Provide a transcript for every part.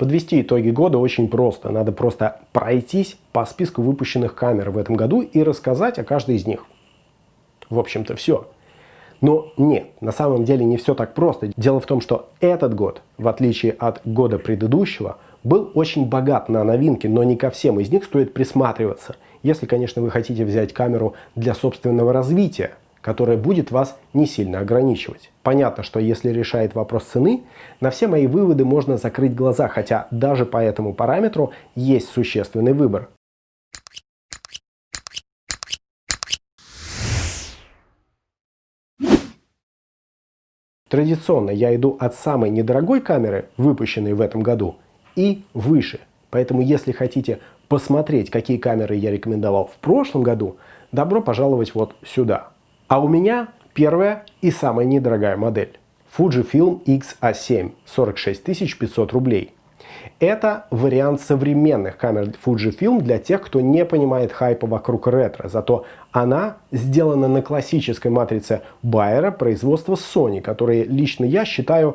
Подвести итоги года очень просто. Надо просто пройтись по списку выпущенных камер в этом году и рассказать о каждой из них. В общем-то все. Но нет, на самом деле не все так просто. Дело в том, что этот год, в отличие от года предыдущего, был очень богат на новинки, но не ко всем из них стоит присматриваться. Если, конечно, вы хотите взять камеру для собственного развития, которая будет вас не сильно ограничивать. Понятно, что если решает вопрос цены, на все мои выводы можно закрыть глаза, хотя даже по этому параметру есть существенный выбор. Традиционно я иду от самой недорогой камеры, выпущенной в этом году, и выше. Поэтому если хотите посмотреть, какие камеры я рекомендовал в прошлом году, добро пожаловать вот сюда. А у меня первая и самая недорогая модель. Fujifilm X-A7, 46 500 рублей. Это вариант современных камер Fujifilm для тех, кто не понимает хайпа вокруг ретро. Зато она сделана на классической матрице Байера производства Sony, которые лично я считаю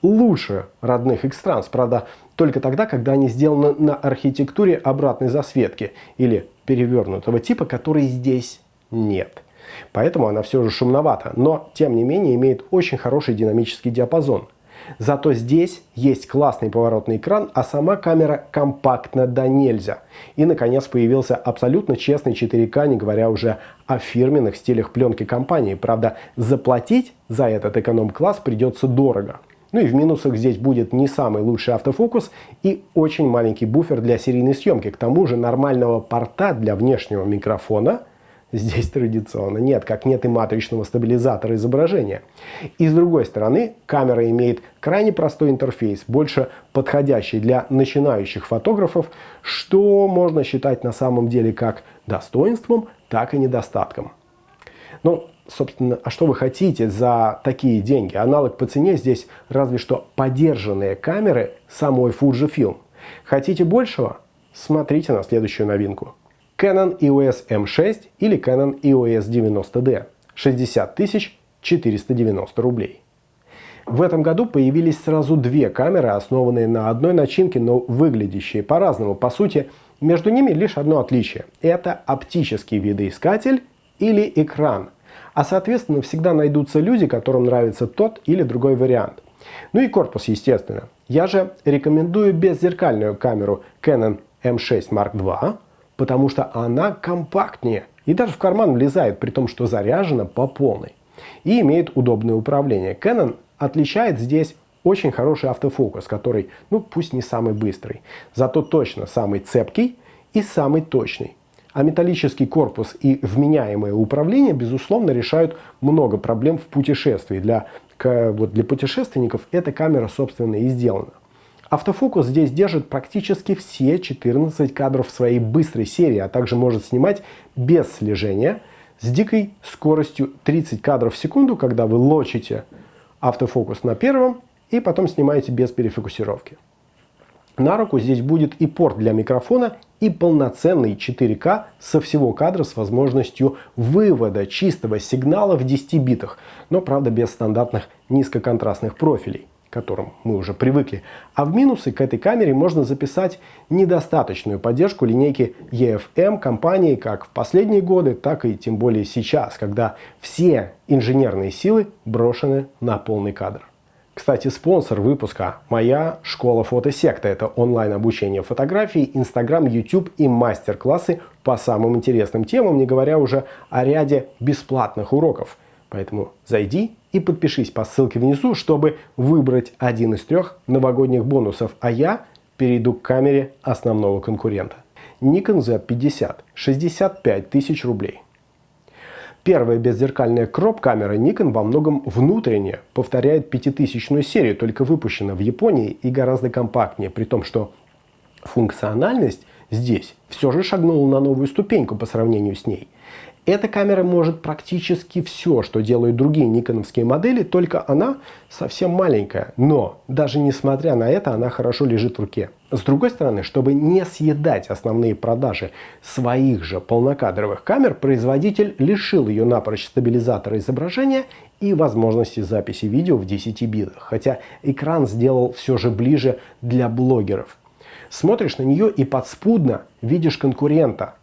лучше родных X-Trans. Правда, только тогда, когда они сделаны на архитектуре обратной засветки или перевернутого типа, которой здесь нет. Поэтому она все же шумновата, но тем не менее имеет очень хороший динамический диапазон. Зато здесь есть классный поворотный экран, а сама камера компактна до нельзя. И наконец появился абсолютно честный 4К, не говоря уже о фирменных стилях пленки компании. Правда, заплатить за этот эконом-класс придется дорого. Ну и в минусах здесь будет не самый лучший автофокус и очень маленький буфер для серийной съемки. К тому же нормального порта для внешнего микрофона здесь традиционно нет, как нет и матричного стабилизатора изображения. И с другой стороны, камера имеет крайне простой интерфейс, больше подходящий для начинающих фотографов, что можно считать на самом деле как достоинством, так и недостатком. Ну, собственно, а что вы хотите за такие деньги? Аналог по цене здесь разве что подержанные камеры самой Fujifilm. Хотите большего? Смотрите на следующую новинку. Canon EOS M6 или Canon EOS 90D 60 490 рублей. В этом году появились сразу две камеры, основанные на одной начинке, но выглядящие по-разному. По сути, между ними лишь одно отличие. Это оптический видоискатель или экран. А соответственно всегда найдутся люди, которым нравится тот или другой вариант. Ну и корпус, естественно. Я же рекомендую беззеркальную камеру Canon M6 Mark II, потому что она компактнее и даже в карман влезает, при том, что заряжена по полной. И имеет удобное управление. Canon отличает здесь очень хороший автофокус, который, ну пусть не самый быстрый, зато точно самый цепкий и самый точный. А металлический корпус и вменяемое управление, безусловно, решают много проблем в путешествии. Для, вот для путешественников эта камера, собственно, и сделана. Автофокус здесь держит практически все 14 кадров своей быстрой серии, а также может снимать без слежения с дикой скоростью 30 кадров в секунду, когда вы лочите автофокус на первом и потом снимаете без перефокусировки. На руку здесь будет и порт для микрофона, и полноценный 4К со всего кадра с возможностью вывода чистого сигнала в 10 битах, но правда без стандартных низкоконтрастных профилей к которым мы уже привыкли. А в минусы к этой камере можно записать недостаточную поддержку линейки EFM компании как в последние годы, так и тем более сейчас, когда все инженерные силы брошены на полный кадр. Кстати, спонсор выпуска – моя школа фотосекта. Это онлайн-обучение фотографии, Инстаграм, YouTube и мастер-классы по самым интересным темам, не говоря уже о ряде бесплатных уроков. Поэтому зайди и подпишись по ссылке внизу, чтобы выбрать один из трех новогодних бонусов, а я перейду к камере основного конкурента. Nikon Z50 65 тысяч рублей. Первая беззеркальная кроп-камера Nikon во многом внутренне повторяет пятитысячную серию, только выпущена в Японии и гораздо компактнее, при том, что функциональность здесь все же шагнула на новую ступеньку по сравнению с ней. Эта камера может практически все, что делают другие никоновские модели, только она совсем маленькая. Но даже несмотря на это, она хорошо лежит в руке. С другой стороны, чтобы не съедать основные продажи своих же полнокадровых камер, производитель лишил ее напрочь стабилизатора изображения и возможности записи видео в 10 битах. Хотя экран сделал все же ближе для блогеров. Смотришь на нее и подспудно видишь конкурента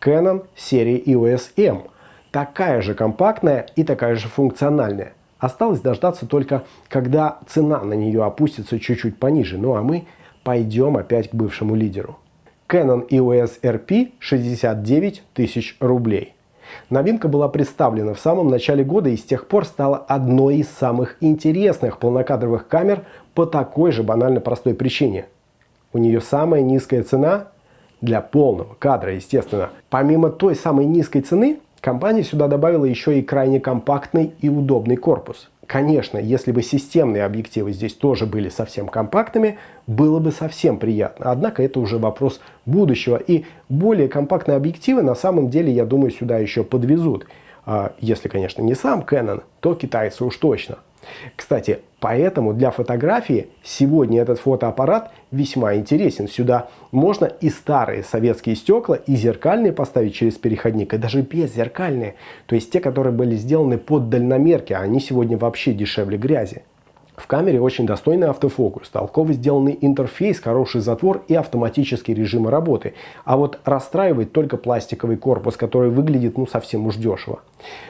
Canon серии EOS M. Такая же компактная и такая же функциональная. Осталось дождаться только, когда цена на нее опустится чуть-чуть пониже. Ну а мы пойдем опять к бывшему лидеру. Canon EOS RP 69 тысяч рублей. Новинка была представлена в самом начале года и с тех пор стала одной из самых интересных полнокадровых камер по такой же банально простой причине. У нее самая низкая цена для полного кадра, естественно. Помимо той самой низкой цены, компания сюда добавила еще и крайне компактный и удобный корпус. Конечно, если бы системные объективы здесь тоже были совсем компактными, было бы совсем приятно. Однако это уже вопрос будущего. И более компактные объективы на самом деле, я думаю, сюда еще подвезут. А если, конечно, не сам Canon, то китайцы уж точно. Кстати, поэтому для фотографии сегодня этот фотоаппарат весьма интересен. Сюда можно и старые советские стекла, и зеркальные поставить через переходник, и даже беззеркальные. То есть те, которые были сделаны под дальномерки, а они сегодня вообще дешевле грязи. В камере очень достойный автофокус, толково сделанный интерфейс, хороший затвор и автоматические режимы работы. А вот расстраивает только пластиковый корпус, который выглядит ну совсем уж дешево.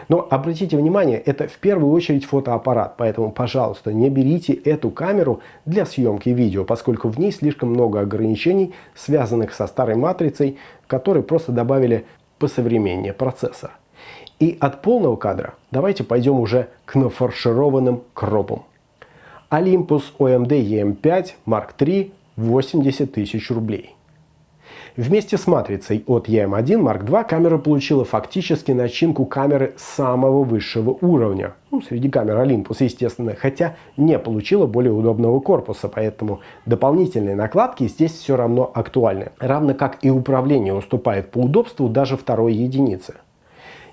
Но обратите внимание, это в первую очередь фотоаппарат, поэтому, пожалуйста, не берите эту камеру для съемки видео, поскольку в ней слишком много ограничений, связанных со старой матрицей, которой просто добавили посовременнее процессор. И от полного кадра давайте пойдем уже к нафаршированным кропам. Olympus OMD EM5 Mark III 80 тысяч рублей. Вместе с матрицей от EM1 Mark II камера получила фактически начинку камеры самого высшего уровня. Ну, среди камер Olympus, естественно, хотя не получила более удобного корпуса, поэтому дополнительные накладки здесь все равно актуальны. Равно как и управление уступает по удобству даже второй единице.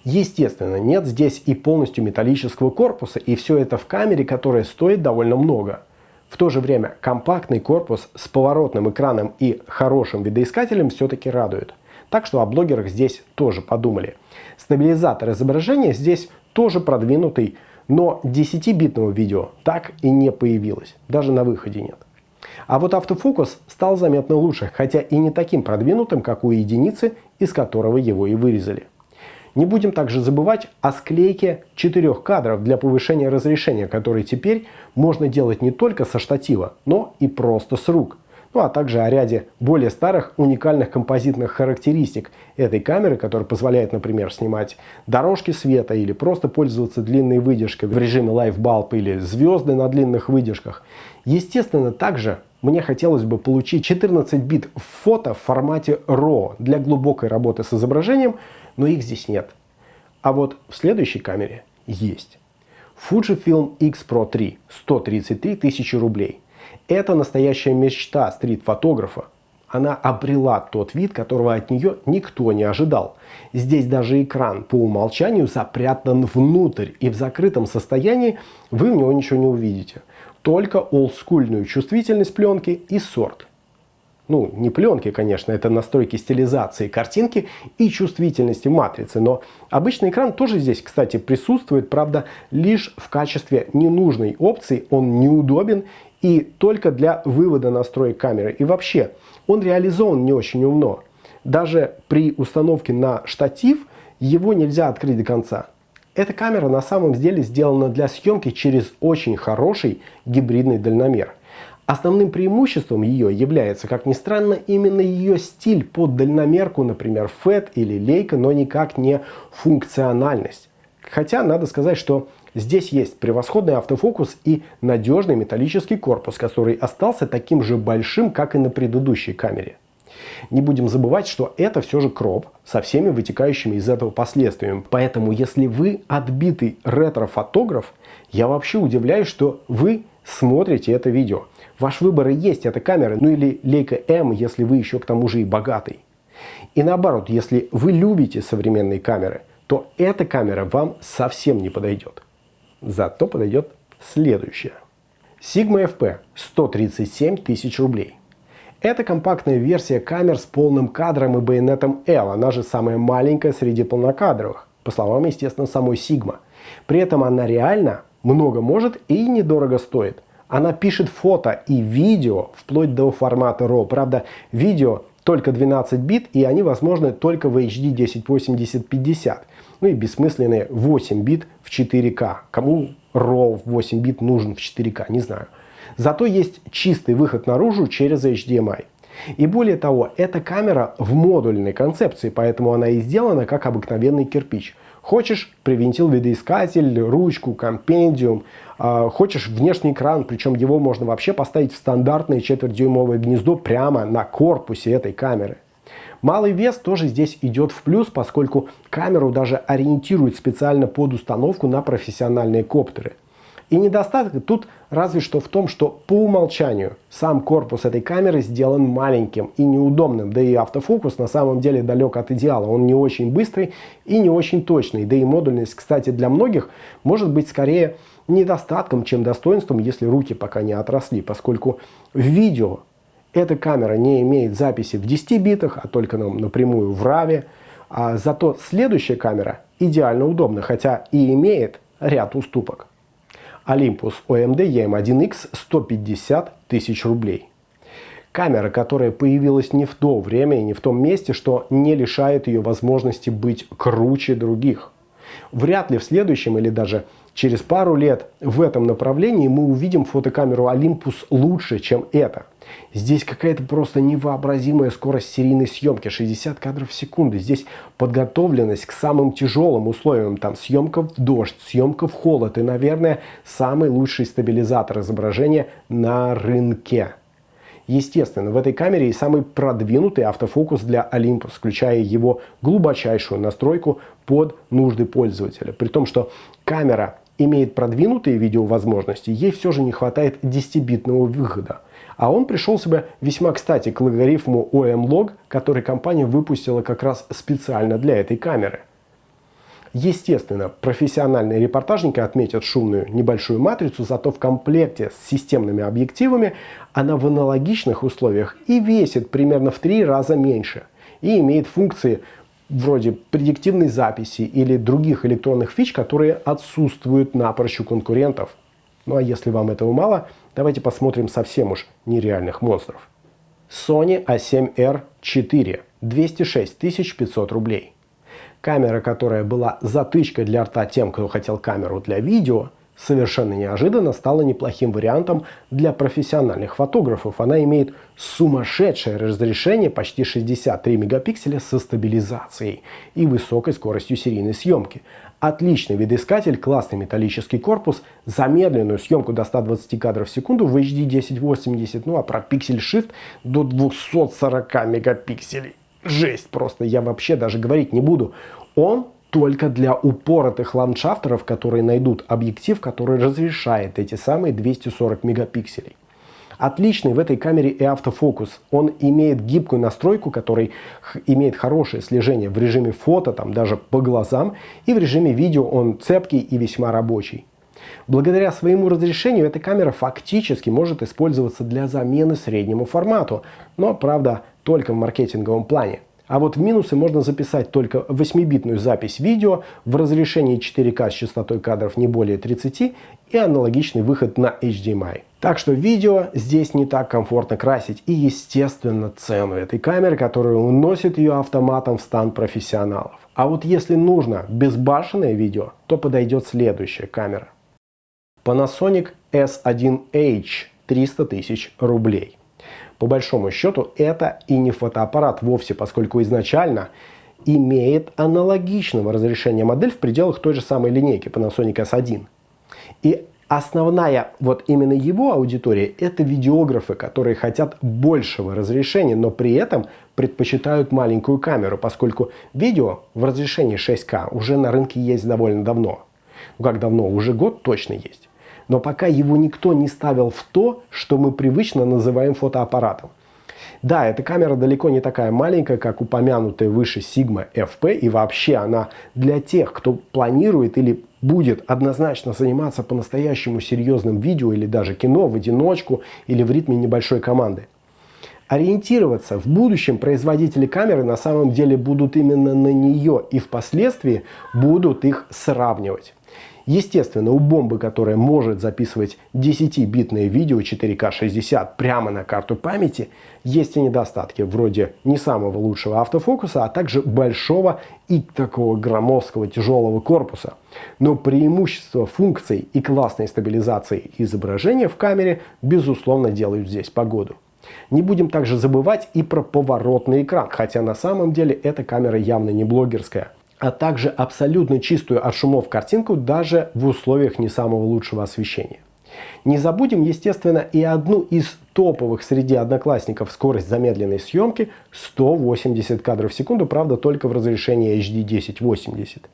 Естественно, нет здесь и полностью металлического корпуса, и все это в камере, которая стоит довольно много. В то же время компактный корпус с поворотным экраном и хорошим видоискателем все-таки радует. Так что о блогерах здесь тоже подумали. Стабилизатор изображения здесь тоже продвинутый, но 10-битного видео так и не появилось, даже на выходе нет. А вот автофокус стал заметно лучше, хотя и не таким продвинутым, как у единицы, из которого его и вырезали. Не будем также забывать о склейке четырех кадров для повышения разрешения, которые теперь можно делать не только со штатива, но и просто с рук. Ну а также о ряде более старых уникальных композитных характеристик этой камеры, которая позволяет, например, снимать дорожки света или просто пользоваться длинной выдержкой в режиме Live Bulb или звезды на длинных выдержках. Естественно, также мне хотелось бы получить 14 бит фото в формате RAW для глубокой работы с изображением, но их здесь нет. А вот в следующей камере есть. Fujifilm X Pro 3 133 тысячи рублей. Это настоящая мечта стрит-фотографа. Она обрела тот вид, которого от нее никто не ожидал. Здесь даже экран по умолчанию запрятан внутрь, и в закрытом состоянии вы в него ничего не увидите. Только олдскульную чувствительность пленки и сорт ну, не пленки, конечно, это настройки стилизации картинки и чувствительности матрицы. Но обычный экран тоже здесь, кстати, присутствует, правда, лишь в качестве ненужной опции. Он неудобен и только для вывода настроек камеры. И вообще, он реализован не очень умно. Даже при установке на штатив его нельзя открыть до конца. Эта камера на самом деле сделана для съемки через очень хороший гибридный дальномер. Основным преимуществом ее является, как ни странно, именно ее стиль под дальномерку, например, FET или Leica, но никак не функциональность. Хотя надо сказать, что здесь есть превосходный автофокус и надежный металлический корпус, который остался таким же большим, как и на предыдущей камере. Не будем забывать, что это все же кроп со всеми вытекающими из этого последствиями. Поэтому, если вы отбитый ретро-фотограф, я вообще удивляюсь, что вы смотрите это видео. Ваш выбор и есть эта камера, ну или Leica M, если вы еще к тому же и богатый. И наоборот, если вы любите современные камеры, то эта камера вам совсем не подойдет. Зато подойдет следующая. Sigma FP 137 тысяч рублей. Это компактная версия камер с полным кадром и байонетом L, она же самая маленькая среди полнокадровых, по словам, естественно, самой Sigma. При этом она реально много может и недорого стоит. Она пишет фото и видео вплоть до формата RAW. Правда, видео только 12 бит и они возможны только в HD 1080-50. Ну и бессмысленные 8 бит в 4К. Кому RAW 8 бит нужен в 4К, не знаю. Зато есть чистый выход наружу через HDMI. И более того, эта камера в модульной концепции, поэтому она и сделана как обыкновенный кирпич. Хочешь привинтил видоискатель, ручку, компендиум, э, хочешь внешний экран, причем его можно вообще поставить в стандартное четвертьдюймовое гнездо прямо на корпусе этой камеры. Малый вес тоже здесь идет в плюс, поскольку камеру даже ориентируют специально под установку на профессиональные коптеры. И недостаток тут разве что в том, что по умолчанию сам корпус этой камеры сделан маленьким и неудобным, да и автофокус на самом деле далек от идеала. Он не очень быстрый и не очень точный, да и модульность, кстати, для многих может быть скорее недостатком, чем достоинством, если руки пока не отросли, поскольку в видео эта камера не имеет записи в 10 битах, а только напрямую в RAW, а зато следующая камера идеально удобна, хотя и имеет ряд уступок. Olympus OMD EM1X 150 тысяч рублей. Камера, которая появилась не в то время и не в том месте, что не лишает ее возможности быть круче других. Вряд ли в следующем или даже через пару лет в этом направлении мы увидим фотокамеру Olympus лучше, чем это. Здесь какая-то просто невообразимая скорость серийной съемки, 60 кадров в секунду. Здесь подготовленность к самым тяжелым условиям, там съемка в дождь, съемка в холод и, наверное, самый лучший стабилизатор изображения на рынке. Естественно, в этой камере и самый продвинутый автофокус для Olympus, включая его глубочайшую настройку под нужды пользователя. При том, что камера имеет продвинутые видеовозможности, ей все же не хватает 10-битного выхода. А он пришел себя весьма кстати к логарифму OM-Log, который компания выпустила как раз специально для этой камеры. Естественно, профессиональные репортажники отметят шумную небольшую матрицу, зато в комплекте с системными объективами она в аналогичных условиях и весит примерно в три раза меньше и имеет функции вроде предиктивной записи или других электронных фич, которые отсутствуют напрочь у конкурентов. Ну а если вам этого мало, давайте посмотрим совсем уж нереальных монстров. Sony A7R 4 206 500 рублей. Камера, которая была затычкой для рта тем, кто хотел камеру для видео, совершенно неожиданно стала неплохим вариантом для профессиональных фотографов. Она имеет сумасшедшее разрешение, почти 63 мегапикселя со стабилизацией и высокой скоростью серийной съемки. Отличный видоискатель, классный металлический корпус, замедленную съемку до 120 кадров в секунду в HD 1080, ну а про пиксель Shift до 240 мегапикселей. Жесть просто, я вообще даже говорить не буду. Он только для упоротых ландшафтеров, которые найдут объектив, который разрешает эти самые 240 мегапикселей. Отличный в этой камере и автофокус. Он имеет гибкую настройку, который имеет хорошее слежение в режиме фото, там даже по глазам, и в режиме видео он цепкий и весьма рабочий. Благодаря своему разрешению эта камера фактически может использоваться для замены среднему формату, но, правда, только в маркетинговом плане. А вот минусы можно записать только 8-битную запись видео в разрешении 4К с частотой кадров не более 30 и аналогичный выход на HDMI. Так что видео здесь не так комфортно красить и естественно цену этой камеры, которая уносит ее автоматом в стан профессионалов. А вот если нужно безбашенное видео, то подойдет следующая камера. Panasonic S1H 300 тысяч рублей. По большому счету это и не фотоаппарат вовсе, поскольку изначально имеет аналогичного разрешения модель в пределах той же самой линейки Panasonic S1. И основная вот именно его аудитория это видеографы, которые хотят большего разрешения, но при этом предпочитают маленькую камеру, поскольку видео в разрешении 6К уже на рынке есть довольно давно. Ну как давно? Уже год точно есть но пока его никто не ставил в то, что мы привычно называем фотоаппаратом. Да, эта камера далеко не такая маленькая, как упомянутая выше Sigma FP, и вообще она для тех, кто планирует или будет однозначно заниматься по-настоящему серьезным видео или даже кино в одиночку или в ритме небольшой команды. Ориентироваться в будущем производители камеры на самом деле будут именно на нее и впоследствии будут их сравнивать. Естественно, у бомбы, которая может записывать 10-битное видео 4К 60 прямо на карту памяти, есть и недостатки, вроде не самого лучшего автофокуса, а также большого и такого громоздкого тяжелого корпуса. Но преимущество функций и классной стабилизации изображения в камере безусловно делают здесь погоду. Не будем также забывать и про поворотный экран, хотя на самом деле эта камера явно не блогерская а также абсолютно чистую от шумов картинку даже в условиях не самого лучшего освещения. Не забудем, естественно, и одну из топовых среди одноклассников скорость замедленной съемки 180 кадров в секунду, правда только в разрешении HD 1080.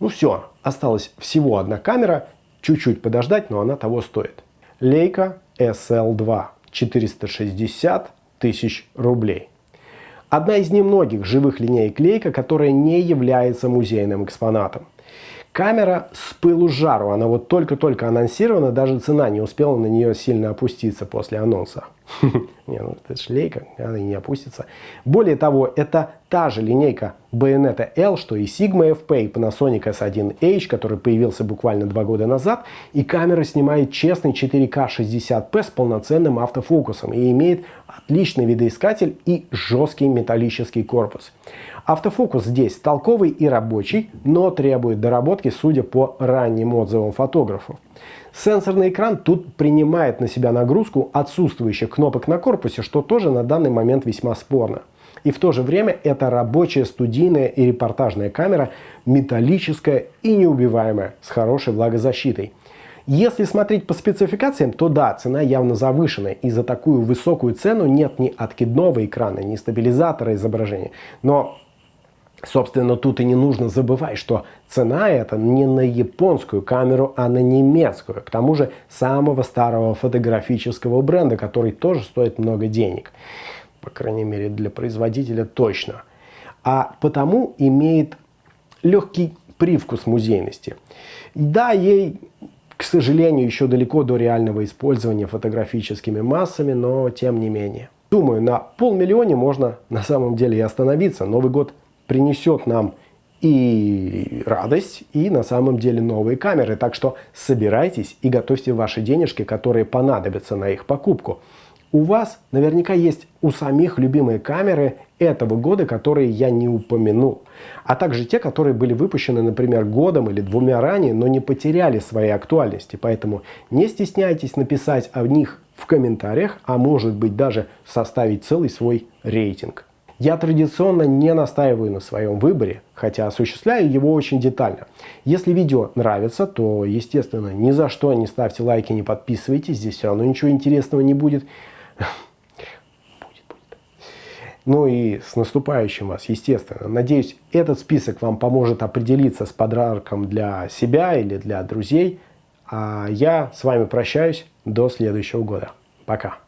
Ну все, осталась всего одна камера, чуть-чуть подождать, но она того стоит. Leica SL2 460 тысяч рублей. Одна из немногих живых линеек Leica, которая не является музейным экспонатом. Камера с пылу жару, она вот только-только анонсирована, даже цена не успела на нее сильно опуститься после анонса. Не, ну это шлейка, она не опустится. Более того, это та же линейка Bayonetta L, что и Sigma FP, и Panasonic S1H, который появился буквально два года назад. И камера снимает честный 4К 60p с полноценным автофокусом и имеет отличный видоискатель и жесткий металлический корпус. Автофокус здесь толковый и рабочий, но требует доработки, судя по ранним отзывам фотографов. Сенсорный экран тут принимает на себя нагрузку отсутствующих кнопок на корпусе, что тоже на данный момент весьма спорно. И в то же время это рабочая студийная и репортажная камера, металлическая и неубиваемая, с хорошей влагозащитой. Если смотреть по спецификациям, то да, цена явно завышенная, и за такую высокую цену нет ни откидного экрана, ни стабилизатора изображения. Но Собственно, тут и не нужно забывать, что цена это не на японскую камеру, а на немецкую. К тому же самого старого фотографического бренда, который тоже стоит много денег. По крайней мере, для производителя точно. А потому имеет легкий привкус музейности. да, ей, к сожалению, еще далеко до реального использования фотографическими массами, но тем не менее. Думаю, на полмиллионе можно на самом деле и остановиться. Новый год принесет нам и радость, и на самом деле новые камеры. Так что собирайтесь и готовьте ваши денежки, которые понадобятся на их покупку. У вас наверняка есть у самих любимые камеры этого года, которые я не упомянул. А также те, которые были выпущены, например, годом или двумя ранее, но не потеряли своей актуальности. Поэтому не стесняйтесь написать о них в комментариях, а может быть даже составить целый свой рейтинг. Я традиционно не настаиваю на своем выборе, хотя осуществляю его очень детально. Если видео нравится, то, естественно, ни за что не ставьте лайки, не подписывайтесь, здесь все равно ничего интересного не будет. Ну и с наступающим вас, естественно. Надеюсь, этот список вам поможет определиться с подарком для себя или для друзей. А я с вами прощаюсь до следующего года. Пока.